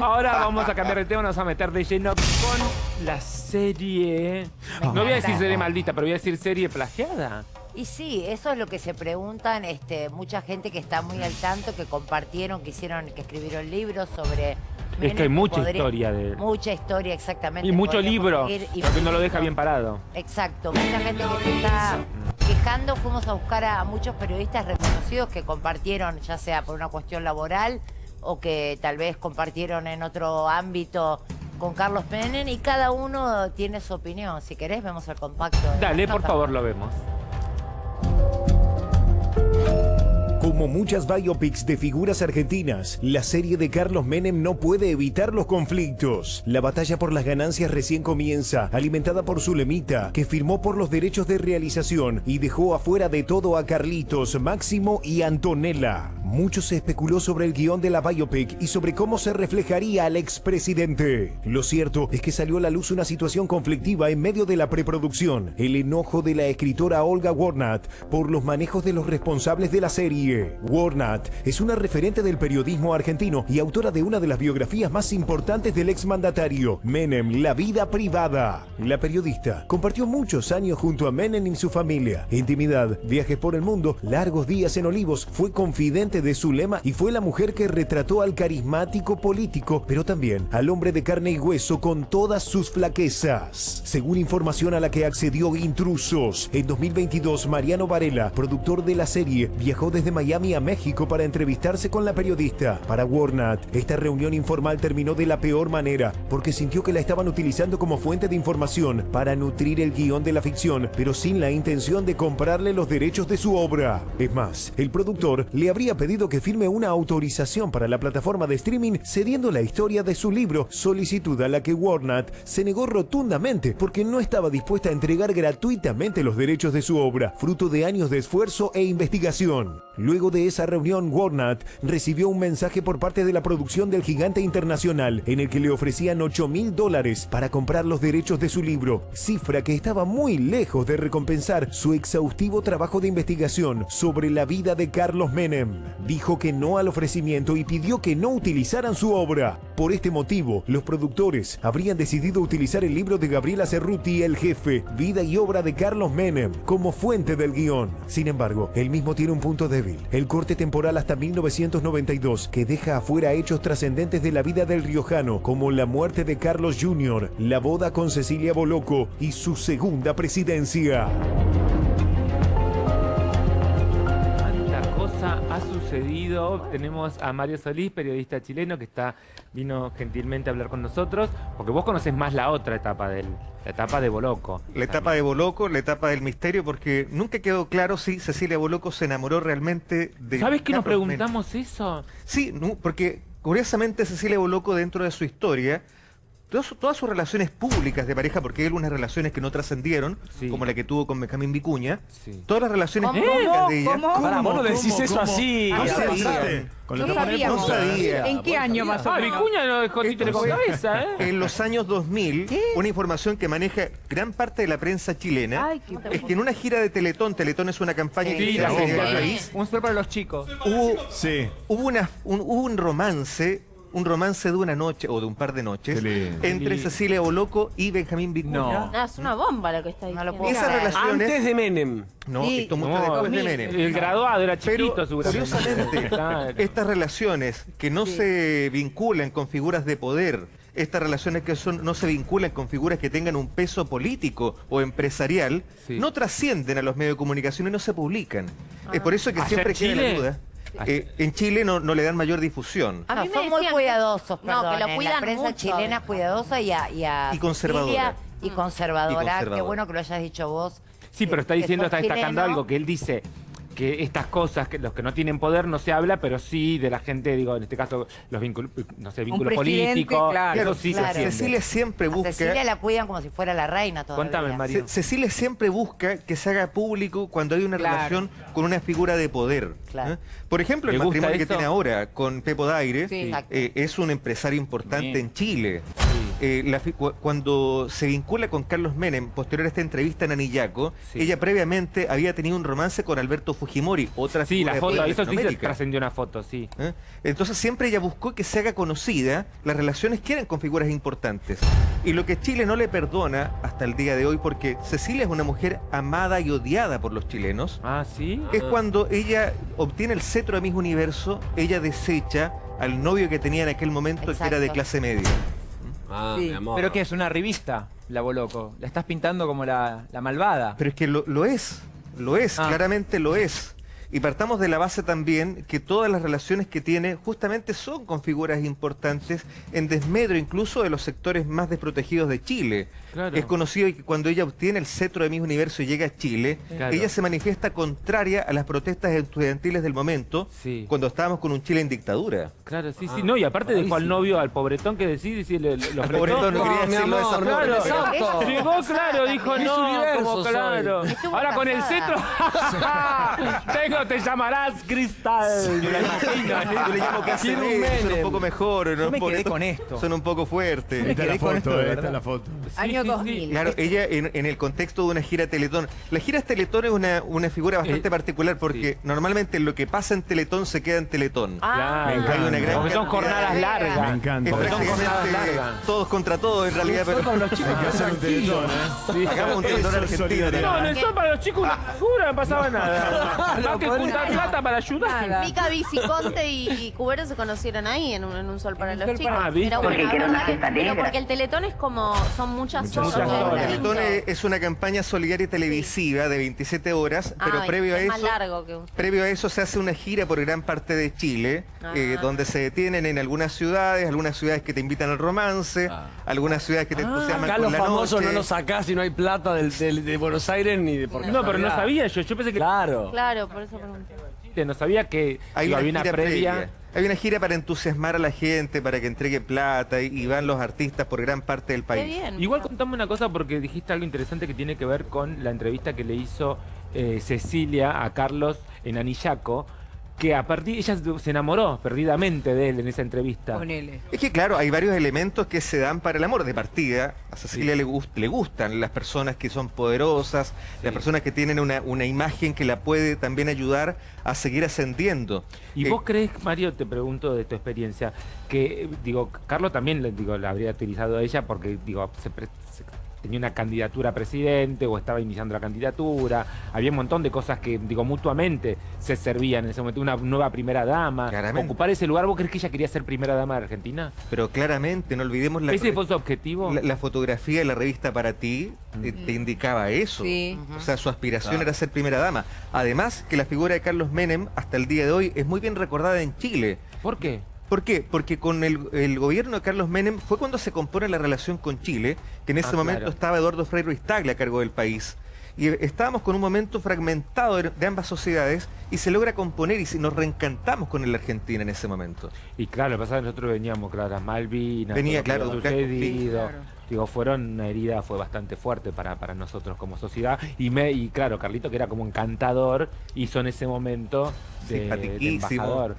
Ahora vamos a cambiar de tema, nos vamos a meter de lleno con la serie... No voy a decir serie maldita, pero voy a decir serie plagiada. Y sí, eso es lo que se preguntan este, mucha gente que está muy al tanto, que compartieron, que hicieron, que escribieron libros sobre... Es que hay mucha historia de... Mucha historia, exactamente. Y mucho libro, y lo que no lo deja bien parado. Exacto, mucha gente que se está quejando. Fuimos a buscar a muchos periodistas reconocidos que compartieron, ya sea por una cuestión laboral o que tal vez compartieron en otro ámbito con Carlos Menem y cada uno tiene su opinión. Si querés, vemos el compacto. Dale, por favor, lo vemos. Como muchas biopics de figuras argentinas, la serie de Carlos Menem no puede evitar los conflictos. La batalla por las ganancias recién comienza, alimentada por Zulemita, que firmó por los derechos de realización y dejó afuera de todo a Carlitos, Máximo y Antonella. Mucho se especuló sobre el guion de la biopic y sobre cómo se reflejaría al expresidente. Lo cierto es que salió a la luz una situación conflictiva en medio de la preproducción. El enojo de la escritora Olga Warnat por los manejos de los responsables de la serie. Warnat es una referente del periodismo argentino y autora de una de las biografías más importantes del exmandatario, Menem, La vida privada. La periodista compartió muchos años junto a Menem y su familia. Intimidad, viajes por el mundo, largos días en Olivos, fue confidente de su lema y fue la mujer que retrató al carismático político, pero también al hombre de carne y hueso con todas sus flaquezas. Según información a la que accedió Intrusos, en 2022 Mariano Varela, productor de la serie, viajó desde Miami a México para entrevistarse con la periodista. Para Warnat, esta reunión informal terminó de la peor manera, porque sintió que la estaban utilizando como fuente de información para nutrir el guion de la ficción, pero sin la intención de comprarle los derechos de su obra. Es más, el productor le habría pedido que firme una autorización para la plataforma de streaming cediendo la historia de su libro, solicitud a la que Warnat se negó rotundamente porque no estaba dispuesta a entregar gratuitamente los derechos de su obra, fruto de años de esfuerzo e investigación. Luego de esa reunión, Warnat recibió un mensaje por parte de la producción del gigante internacional en el que le ofrecían 8 mil dólares para comprar los derechos de su libro, cifra que estaba muy lejos de recompensar su exhaustivo trabajo de investigación sobre la vida de Carlos Menem. Dijo que no al ofrecimiento y pidió que no utilizaran su obra. Por este motivo, los productores habrían decidido utilizar el libro de Gabriela Cerruti, El Jefe, Vida y Obra de Carlos Menem, como fuente del guion. Sin embargo, el mismo tiene un punto débil, el corte temporal hasta 1992, que deja afuera hechos trascendentes de la vida del riojano, como la muerte de Carlos Jr., la boda con Cecilia Boloco y su segunda presidencia. Ha sucedido. Tenemos a Mario Solís, periodista chileno, que está vino gentilmente a hablar con nosotros, porque vos conocés más la otra etapa del, la etapa de Boloco. La etapa de Boloco, la etapa del misterio, porque nunca quedó claro si Cecilia Boloco se enamoró realmente de. ¿Sabes que nos preguntamos eso? Sí, no, porque curiosamente Cecilia Boloco dentro de su historia, todas, su- todas sus relaciones públicas de pareja, porque hay algunas relaciones que no trascendieron, Sí. como la que tuvo con Benjamín Vicuña, Sí. todas las relaciones ¿Cómo? públicas de ella... ¿Cómo? Vos no decís ¿Cómo? eso ¿Cómo? así. Ah, sí. pasaste. Con No sabíamos. No sabía. ¿En qué año más o Ah, menos? Vicuña no dejó títere con cabeza, ¿eh? En los años 2000, una información que maneja gran parte de la prensa chilena Ay, qué es que en una gira de Teletón, Teletón es una campaña que Sí, se la hace en bomba. el país, Un super para los chicos. hubo, Sí. hubo, una, un, hubo un romance, un romance de una noche o de un par de noches entre. Cecilia Boloco y Benjamín Vicuña. No. Ah, es una bomba lo que está No diciendo. lo puedo Esas creer. relaciones... Antes de Menem. No, Sí. esto mucho No, después de. Menem. El graduado era Pero chiquito, seguramente. curiosamente, Claro. estas relaciones que no se vinculan con figuras de poder, estas relaciones que son, no se vinculan con figuras que tengan un peso político o empresarial, Sí. no trascienden a los medios de comunicación y no se publican. Es por eso que ¿Allá siempre queda la duda. Eh, en Chile no, no le dan mayor difusión. A No, mí me son muy cuidadosos, No, perdón, que lo en cuidan la prensa mucho. chilena es cuidadosa y a, y a Y conservadora. Y conservadora. Y conservadora. Qué bueno que lo hayas dicho vos. Sí, pero está diciendo, está destacando chileno. algo, que él dice que estas cosas, que los que no tienen poder no se habla, pero sí de la gente, digo, en este caso, los vínculos, no sé, vínculos políticos, claro. eso sí Claro. se. Cecilia siempre A busca... Cecilia la cuidan como si fuera la reina todavía. Cuéntame. Ce- Cecilia siempre busca que se haga público cuando hay una Claro. relación con una figura de poder. Claro. ¿eh? Por ejemplo, el ¿Le gusta matrimonio que tiene ahora con Pepo Daire Sí. Eh, es un empresario importante en Chile. Eh, la cuando se vincula con Carlos Menem, posterior a esta entrevista en Anillaco, Sí. ella previamente había tenido un romance con Alberto Fujimori, otra Sí, figura la foto, eso sí se Latinoamérica. trascendió una foto, sí. ¿Eh? Entonces siempre ella buscó que se haga conocida las relaciones que eran con figuras importantes. Y lo que Chile no le perdona hasta el día de hoy, porque Cecilia es una mujer amada y odiada por los chilenos, Ah, sí. es cuando ella obtiene el cetro de Miss Universo, ella desecha al novio que tenía en aquel momento que era de clase media. Ah, Sí, mi amor. Pero que es una revista, la Boloco. La estás pintando como la, la malvada. Pero es que lo, lo es, lo es, Ah. claramente lo es. Y partamos de la base también que todas las relaciones que tiene justamente son con figuras importantes en desmedro incluso de los sectores más desprotegidos de Chile. Claro. Es conocido que cuando ella obtiene el cetro de Miss Universo y llega a Chile, Claro. ella se manifiesta contraria a las protestas estudiantiles del momento, Sí. cuando estábamos con un Chile en dictadura. Claro, sí, sí. Ah, No, y aparte dejó al novio, al pobretón que decide, sí, le, le- lo Al pobretón, no quería decirlo de esa Claro, pero- exacto. llegó, claro, dijo no, Universo como soy. claro. Ahora con el cetro, tengo, te llamarás Cristal. Yo le llamo, yo le llamo media, son un poco mejor. ¿no? me quedé con esto. Son un poco fuertes. Esta es la foto, eh, esta es la foto. Año 2000. Claro, ella en, en el contexto de una gira Teletón. La gira Teletón es una, una figura bastante Eh, particular porque sí. normalmente lo que pasa en Teletón se queda en Teletón. Ah, Me encanta. Hay una gran Porque son jornadas de- largas. Me encanta. Es Porque son jornadas prácticamente largas. todos contra todos en realidad, pero Hay que hacer un teletón, ¿eh? Sí. hagamos un Teletón argentino. No, en el sol para los chicos una jura, no pasaba nada. Más que juntar plata para ayudar. Mica Viciconte y, y Cubero se conocieron ahí en un, en un sol para los sol chicos. para- Ah, ¿viste? Pero Porque bueno, quiere una ¿verdad que- gesta pero porque el teletón es como, son muchas, Muchas horas. horas. ¿verdad? Teletón es, es una campaña solidaria televisiva de 27 horas, pero Ah, previo a es eso... más largo que usted. Previo a eso se hace una gira por gran parte de Chile, Ah. eh, donde se detienen en algunas ciudades, algunas ciudades que te invitan al romance, Ah. algunas ciudades que te entusiasman Acá con los la famosos noche. no los sacás si no hay plata del, del- de Buenos Aires ni de por No, pero no sabía yo. Yo pensé que Claro. Claro, por eso pregunté. no sabía que Hay una, había una gira previa. previa. Hay una gira para entusiasmar a la gente, para que entregue plata y, van los artistas por gran parte del Qué país. bien. Igual contame una cosa porque dijiste algo interesante que tiene que ver con la entrevista que le hizo eh, Cecilia a Carlos en Anillaco, que a partir ella se enamoró perdidamente de él en esa entrevista. Ponele. Es que claro, hay varios elementos que se dan para el amor de partida. A Cecilia le, gust- le gustan las personas que son poderosas, las personas que tienen una, una imagen que la puede también ayudar a seguir ascendiendo. ¿Y Eh, vos crees, Mario, te pregunto de tu experiencia, que, digo, Carlos también, digo, la habría utilizado a ella porque, digo, se pre- se- tenía una candidatura a presidente o estaba iniciando la candidatura, había un montón de cosas que, digo, mutuamente se servían en ese momento, una nueva primera dama, Claramente. ocupar ese lugar, ¿vos crees que ella quería ser primera dama de Argentina? Pero claramente, no olvidemos la, ¿Ese fue su objetivo? la, la fotografía de la revista para ti eh, te indicaba eso. Sí. O sea, su aspiración Claro. era ser primera dama. Además, que la figura de Carlos Menem hasta el día de hoy es muy bien recordada en Chile. ¿Por qué? ¿Por qué? Porque con el, el gobierno de Carlos Menem fue cuando se compone la relación con Chile, que en ese Ah, momento claro. estaba Eduardo Frei Ruiz Tagle a cargo del país. Y estábamos con un momento fragmentado de, ambas sociedades y se logra componer y nos reencantamos con la Argentina en ese momento. Y claro, lo que pasa es que nosotros veníamos, claro, las Malvinas, Venía, lo claro, gran sucedido. conflicto. Digo, fueron una herida, fue bastante fuerte para, para nosotros como sociedad. Y me, y claro, Carlito, que era como encantador, hizo en ese momento de, de embajador.